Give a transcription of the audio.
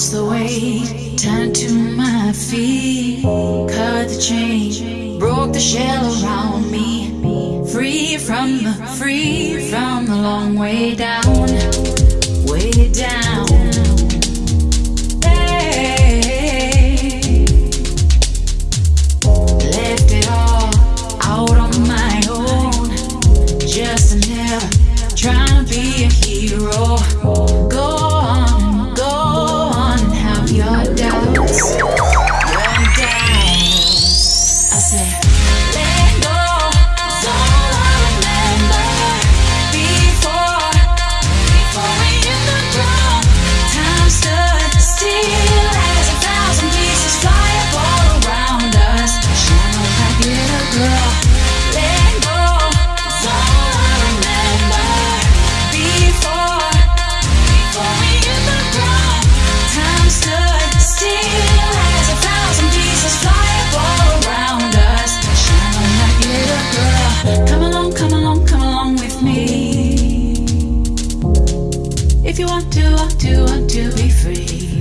lost the weight, turned to my feet, cut the chain, broke the shell around me, free from the, free from the long way down, way down. Hey, left it all out on my own, just never trying to be a hero. want to, want to be free.